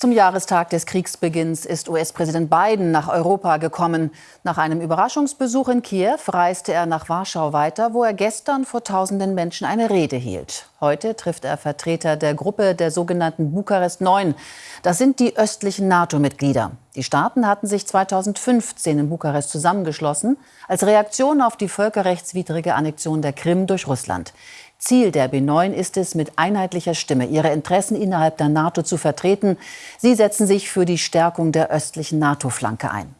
Zum Jahrestag des Kriegsbeginns ist US-Präsident Biden nach Europa gekommen. Nach einem Überraschungsbesuch in Kiew reiste er nach Warschau weiter, wo er gestern vor tausenden Menschen eine Rede hielt. Heute trifft er Vertreter der Gruppe der sogenannten Bukarest 9. Das sind die östlichen NATO-Mitglieder. Die Staaten hatten sich 2015 in Bukarest zusammengeschlossen, als Reaktion auf die völkerrechtswidrige Annexion der Krim durch Russland. Ziel der B9 ist es, mit einheitlicher Stimme ihre Interessen innerhalb der NATO zu vertreten. Sie setzen sich für die Stärkung der östlichen NATO-Flanke ein.